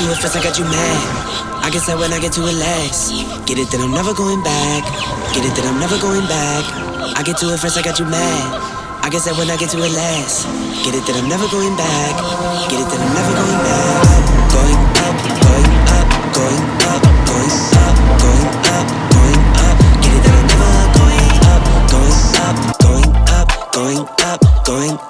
get to it first, I got you mad. I guess that when I get to it last. Get it, then I'm never going back. Get it, then I'm never going back. I get to it first, I got you mad. I guess that when I get to it last. Get it, then I'm never going back. Get it, then I'm never going back. Going up, going up, going up, going up, going up, going up. Get it, then I'm never going up, going up, going up, going up, going up,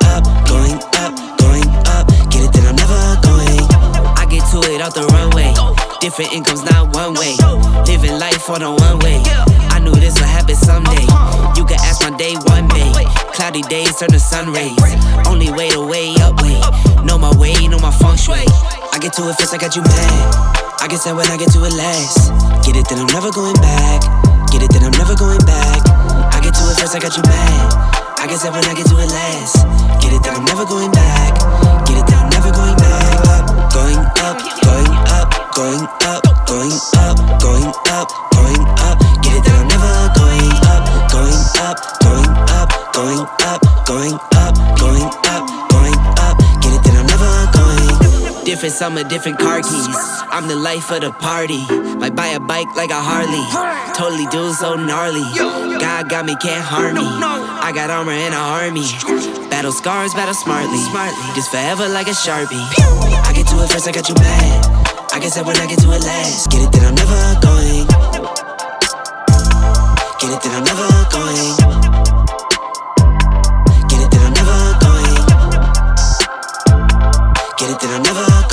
Different incomes, not one way. Living life on a one way. I knew this would happen someday. You can ask my day one day. Cloudy days turn to sun rays. Only way to way up way. Know my way, know my feng shui. I get to it first, I got you mad. I guess that when I get to it last. Get it, then I'm never going back. Get it, then I'm never going back. I get to it first, I got you mad. I guess that when I get to it last. Get it, then I'm never going up, going up, going up, going up. Get it, then I'm never going up, going up, going up, going up, going up, going up, going up. Get it, then I'm never going. Different summer, different car keys. I'm the life of the party. Might buy a bike like a Harley. Totally do so gnarly. God got me, can't harm me. I got armor and an army. Battle scars, battle smartly. Smartly, just forever like a sharpie. I get to it first, I got you mad. I guess that when I get to it last Get it that I'm never going. Get it that I'm never going. Get it that I'm never going. Get it that I'm never